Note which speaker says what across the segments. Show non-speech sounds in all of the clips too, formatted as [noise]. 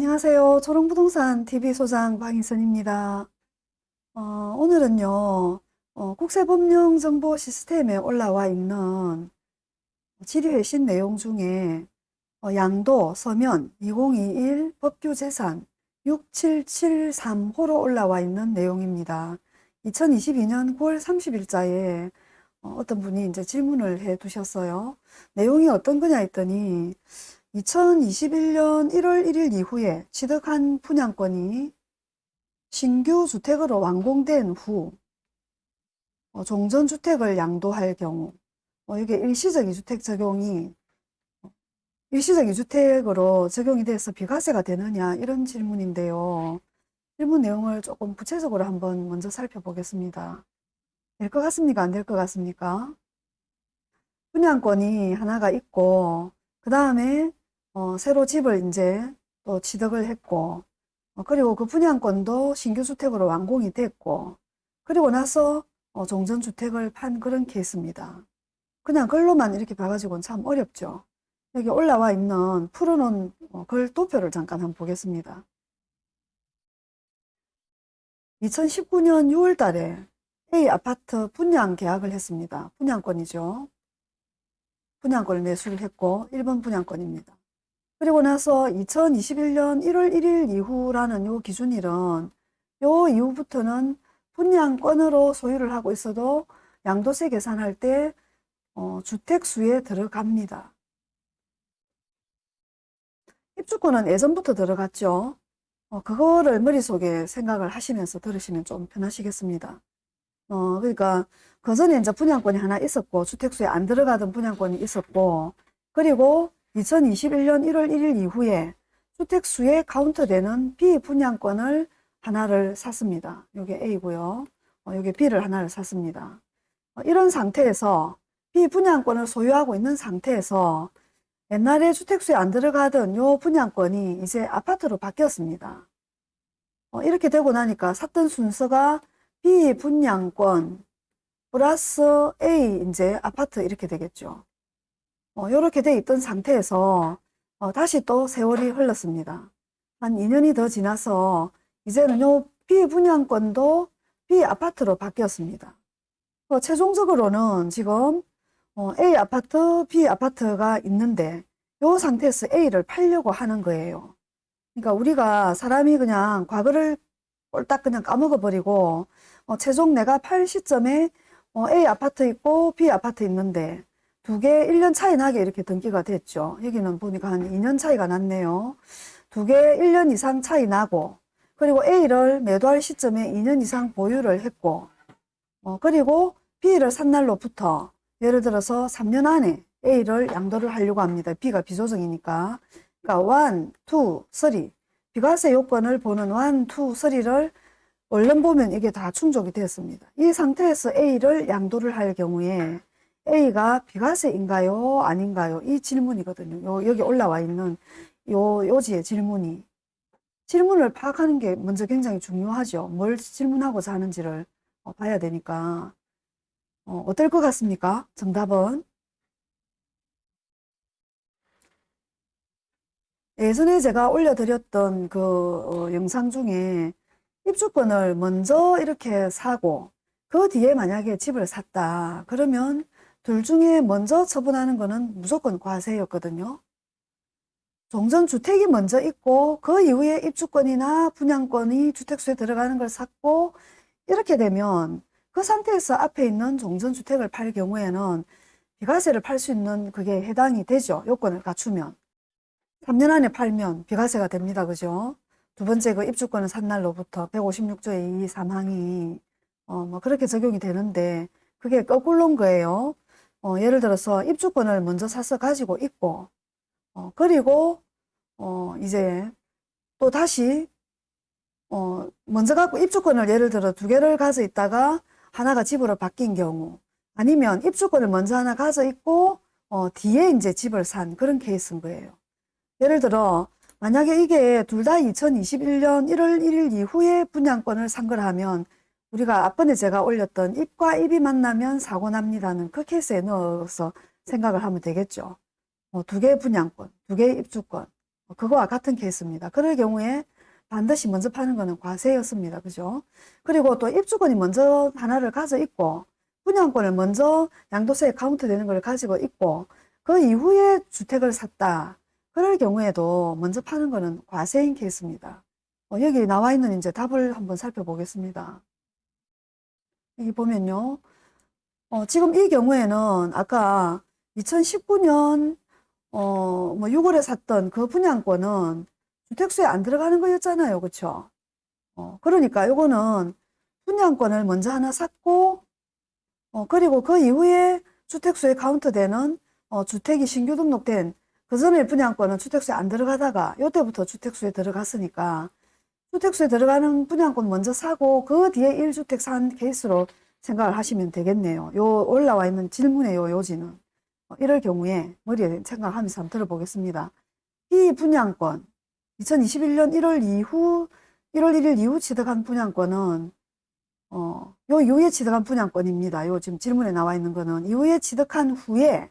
Speaker 1: 안녕하세요. 초롱부동산 TV 소장 방희선입니다. 어, 오늘은요, 어, 국세법령정보 시스템에 올라와 있는 질의회신 내용 중에 어, 양도 서면 2021 법규재산 6773호로 올라와 있는 내용입니다. 2022년 9월 30일자에 어, 떤 분이 이제 질문을 해 두셨어요. 내용이 어떤 거냐 했더니 2021년 1월 1일 이후에 취득한 분양권이 신규 주택으로 완공된 후 어, 종전주택을 양도할 경우 어, 이게 일시적 이주택 적용이 어, 일시적 이주택으로 적용이 돼서 비과세가 되느냐 이런 질문인데요. 질문 내용을 조금 구체적으로 한번 먼저 살펴보겠습니다. 될 것 같습니까? 안 될 것 같습니까? 분양권이 하나가 있고 그 다음에 어, 새로 집을 이제 또 취득을 했고 어, 그리고 그 분양권도 신규 주택으로 완공이 됐고 그리고 나서 어, 종전주택을 판 그런 케이스입니다. 그냥 글로만 이렇게 봐가지고는 참 어렵죠. 여기 올라와 있는 풀어놓은 어, 글 도표를 잠깐 한번 보겠습니다. 2019년 6월 달에 A 아파트 분양 계약을 했습니다. 분양권이죠. 분양권을 매수를 했고 1번 분양권입니다. 그리고 나서 2021년 1월 1일 이후라는 요 기준일은 요 이후부터는 분양권으로 소유를 하고 있어도 양도세 계산할 때 어, 주택수에 들어갑니다. 입주권은 예전부터 들어갔죠. 어, 그거를 머릿속에 생각을 하시면서 들으시면 좀 편하시겠습니다. 어, 그러니까 그 전에 이제 분양권이 하나 있었고 주택수에 안 들어가던 분양권이 있었고 그리고 2021년 1월 1일 이후에 주택수에 카운트되는 비분양권을 하나를 샀습니다. 이게 A고요. 어, 여기 B를 하나를 샀습니다. 어, 이런 상태에서 비분양권을 소유하고 있는 상태에서 옛날에 주택수에 안 들어가던 요 분양권이 이제 아파트로 바뀌었습니다. 어, 이렇게 되고 나니까 샀던 순서가 비분양권 플러스 A 이제 아파트 이렇게 되겠죠. 어, 이렇게 돼 있던 상태에서 어, 다시 또 세월이 흘렀습니다. 한 2년이 더 지나서 이제는 요 비분양권도 비아파트로 바뀌었습니다. 어, 최종적으로는 지금 어, A 아파트, B 아파트가 있는데 요 상태에서 A를 팔려고 하는 거예요. 그러니까 우리가 사람이 그냥 과거를 꼴딱 그냥 까먹어 버리고 어, 최종 내가 팔 시점에 어, A 아파트 있고 B 아파트 있는데 두 개 1년 차이 나게 이렇게 등기가 됐죠. 여기는 보니까 한 2년 차이가 났네요. 두 개 1년 이상 차이 나고 그리고 A를 매도할 시점에 2년 이상 보유를 했고 어, 그리고 B를 산 날로부터 예를 들어서 3년 안에 A를 양도를 하려고 합니다. B가 비조정이니까 그러니까 1, 2, 3 비과세 요건을 보는 1, 2, 3를 얼른 보면 이게 다 충족이 되었습니다. 이 상태에서 A를 양도를 할 경우에 A가 비과세인가요? 아닌가요? 이 질문이거든요. 요, 여기 올라와 있는 요, 요지의 질문이. 질문을 파악하는 게 먼저 굉장히 중요하죠. 뭘 질문하고자 하는지를 어, 봐야 되니까. 어, 어떨 것 같습니까? 정답은? 예전에 제가 올려드렸던 그 어, 영상 중에 입주권을 먼저 이렇게 사고 그 뒤에 만약에 집을 샀다 그러면 둘 중에 먼저 처분하는 거는 무조건 과세였거든요. 종전 주택이 먼저 있고 그 이후에 입주권이나 분양권이 주택수에 들어가는 걸 샀고 이렇게 되면 그 상태에서 앞에 있는 종전 주택을 팔 경우에는 비과세를 팔 수 있는 그게 해당이 되죠. 요건을 갖추면. 3년 안에 팔면 비과세가 됩니다. 그죠? 두 번째 그 입주권을 산 날로부터 156조의 2, 3항이 어, 뭐 그렇게 적용이 되는데 그게 거꾸로인 거예요. 어, 예를 들어서 입주권을 먼저 사서 가지고 있고 어, 그리고 어, 이제 또 다시 어, 먼저 갖고 입주권을 예를 들어 두 개를 가져 있다가 하나가 집으로 바뀐 경우 아니면 입주권을 먼저 하나 가져 있고 어, 뒤에 이제 집을 산 그런 케이스인 거예요. 예를 들어 만약에 이게 둘 다 2021년 1월 1일 이후에 분양권을 산 거라면 우리가 앞번에 제가 올렸던 입과 입이 만나면 사고 납니다는 그 케이스에 넣어서 생각을 하면 되겠죠. 어, 두 개의 분양권, 두 개의 입주권, 그거와 같은 케이스입니다. 그럴 경우에 반드시 먼저 파는 거는 과세였습니다. 그죠? 그리고 또 입주권이 먼저 하나를 가져 있고 분양권을 먼저 양도세에 카운트 되는 걸 가지고 있고 그 이후에 주택을 샀다. 그럴 경우에도 먼저 파는 거는 과세인 케이스입니다. 어, 여기 나와 있는 이제 답을 한번 살펴보겠습니다. 여기 보면요. 어, 지금 이 경우에는 아까 2019년 어, 뭐 6월에 샀던 그 분양권은 주택수에 안 들어가는 거였잖아요. 그쵸? 어, 그러니까 요거는 분양권을 먼저 하나 샀고, 어, 그리고 그 이후에 주택수에 카운트되는 어, 주택이 신규 등록된 그 전에 분양권은 주택수에 안 들어가다가 요때부터 주택수에 들어갔으니까 주택수에 들어가는 분양권 먼저 사고 그 뒤에 1주택 산 케이스로 생각을 하시면 되겠네요. 요 올라와 있는 질문의 요 요지는 어, 이럴 경우에 머리에 생각하면서 한번 들어보겠습니다. 이 분양권 2021년 1월 이후 1월 1일 이후 취득한 분양권은 어, 요 이후에 취득한 분양권입니다. 요 지금 질문에 나와 있는 거는 이후에 취득한 후에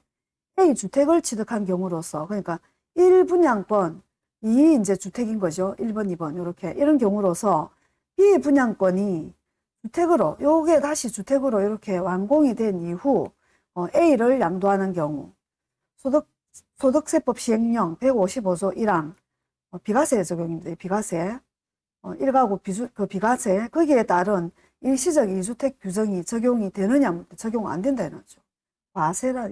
Speaker 1: A 주택을 취득한 경우로서 그러니까 1분양권 이 이제 주택인 거죠. 1번, 2번 이렇게 이런 경우로서 B 분양권이 주택으로 요게 다시 주택으로 이렇게 완공이 된 이후 어, A를 양도하는 경우 소득 소득세법 시행령 155조 1항 어, 비과세 적용입니다. 비과세 어, 1가구 비주, 그 비과세 거기에 따른 일시적 이주택 규정이 적용이 되느냐 적용 안 된다는 거죠. 과세라.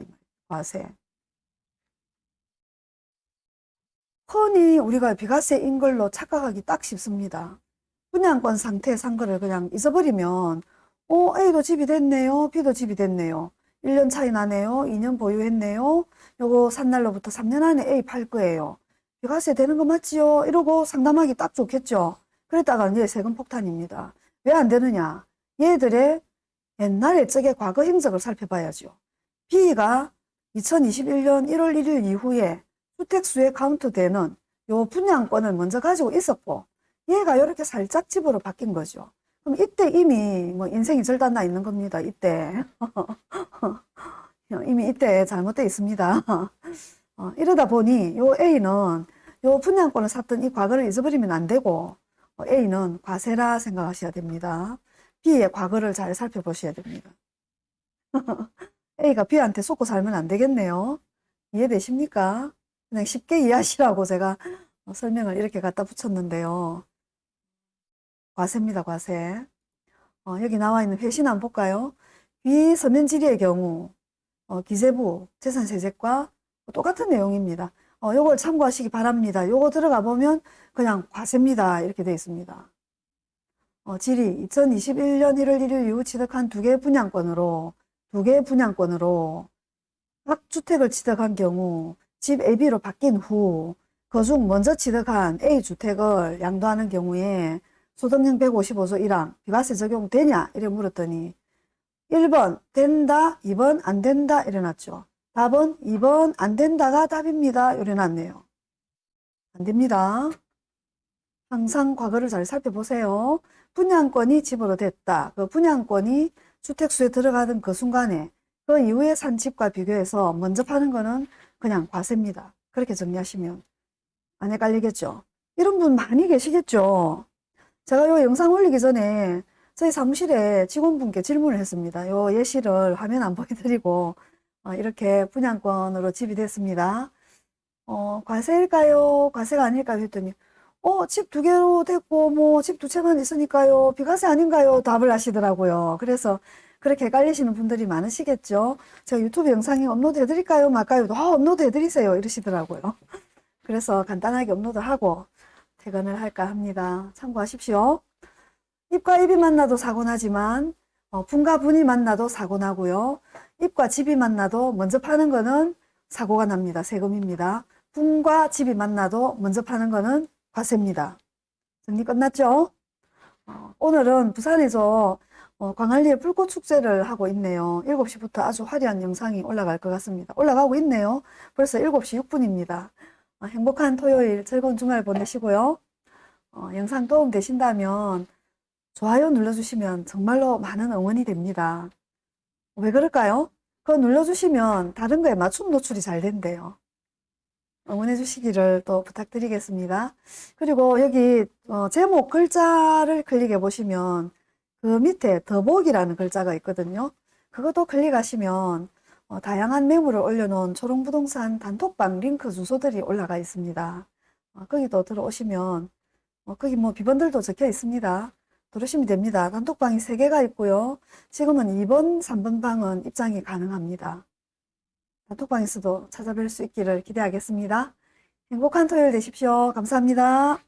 Speaker 1: 과세. 흔히 우리가 비과세인 걸로 착각하기 딱 쉽습니다. 분양권 상태에 산 거를 그냥 잊어버리면 어, A도 집이 됐네요. B도 집이 됐네요. 1년 차이 나네요. 2년 보유했네요. 요거 산 날로부터 3년 안에 A 팔 거예요. 비과세 되는 거 맞지요? 이러고 상담하기 딱 좋겠죠. 그랬다가 이제 세금 폭탄입니다. 왜 안 되느냐? 얘들의 옛날에 적의 과거 행적을 살펴봐야죠. B가 2021년 1월 1일 이후에 주택수에 카운트되는 요 분양권을 먼저 가지고 있었고 얘가 이렇게 살짝 집으로 바뀐 거죠. 그럼 이때 이미 뭐 인생이 절단 나 있는 겁니다. 이때 [laughs] 이미 이때 잘못되어 있습니다. [laughs] 어, 이러다 보니 요 A는 요 분양권을 샀던 이 과거를 잊어버리면 안 되고 어, A는 과세라 생각하셔야 됩니다. B의 과거를 잘 살펴보셔야 됩니다. [laughs] A가 B한테 속고 살면 안 되겠네요. 이해되십니까? 그냥 쉽게 이해하시라고 제가 어, 설명을 이렇게 갖다 붙였는데요. 과세입니다, 과세. 어, 여기 나와 있는 회신 한번 볼까요? 비서면지리의 경우 어, 기재부 재산세제과 똑같은 내용입니다. 어, 요걸 참고하시기 바랍니다. 요거 들어가 보면 그냥 과세입니다. 이렇게 되어 있습니다. 어, 질의 2021년 1월 1일 이후 취득한 두개 분양권으로 두개 분양권으로 각 주택을 취득한 경우 집 AB로 바뀐 후 그중 먼저 취득한 A주택을 양도하는 경우에 소득령 155조 1항 비과세 적용되냐? 이래 물었더니 1번 된다 2번 안 된다 이래 놨죠. 답은 2번 안 된다가 답입니다. 이래 놨네요. 안 됩니다. 항상 과거를 잘 살펴보세요. 분양권이 집으로 됐다. 그 분양권이 주택수에 들어가던 그 순간에 그 이후에 산 집과 비교해서 먼저 파는 거는 그냥 과세입니다. 그렇게 정리하시면 안 헷갈리겠죠. 이런 분 많이 계시겠죠. 제가 요 영상 올리기 전에 저희 사무실에 직원분께 질문을 했습니다. 요 예시를 화면 안 보여드리고 어, 이렇게 분양권으로 집이 됐습니다. 어, 과세일까요? 과세가 아닐까요? 했더니 어, 집 두 개로 됐고 뭐 집 두 채만 있으니까요. 비과세 아닌가요? 답을 하시더라고요. 그래서 그렇게 헷갈리시는 분들이 많으시겠죠. 제가 유튜브 영상에 업로드 해드릴까요? 말까요? 아, 업로드 해드리세요. 이러시더라고요. [laughs] 그래서 간단하게 업로드하고 퇴근을 할까 합니다. 참고하십시오. 입과 입이 만나도 사고 나지만 어, 분과 분이 만나도 사고 나고요. 입과 집이 만나도 먼저 파는 거는 사고가 납니다. 세금입니다. 분과 집이 만나도 먼저 파는 거는 과세입니다. 정리 끝났죠? 어, 오늘은 부산에서 어, 광안리에 불꽃 축제를 하고 있네요. 7시부터 아주 화려한 영상이 올라갈 것 같습니다. 올라가고 있네요. 벌써 7시 6분입니다. 어, 행복한 토요일, 즐거운 주말 보내시고요. 어, 영상 도움 되신다면 좋아요 눌러주시면 정말로 많은 응원이 됩니다. 왜 그럴까요? 그거 눌러주시면 다른 거에 맞춤 노출이 잘 된대요. 응원해 주시기를 또 부탁드리겠습니다. 그리고 여기 어, 제목 글자를 클릭해 보시면 그 밑에 더보기라는 글자가 있거든요. 그것도 클릭하시면 어, 다양한 매물을 올려놓은 초롱부동산 단톡방 링크 주소들이 올라가 있습니다. 어, 거기도 들어오시면 어, 거기 뭐 비번들도 적혀 있습니다. 들으시면 됩니다. 단톡방이 3개가 있고요. 지금은 2번, 3번 방은 입장이 가능합니다. 단톡방에서도 찾아뵐 수 있기를 기대하겠습니다. 행복한 토요일 되십시오. 감사합니다.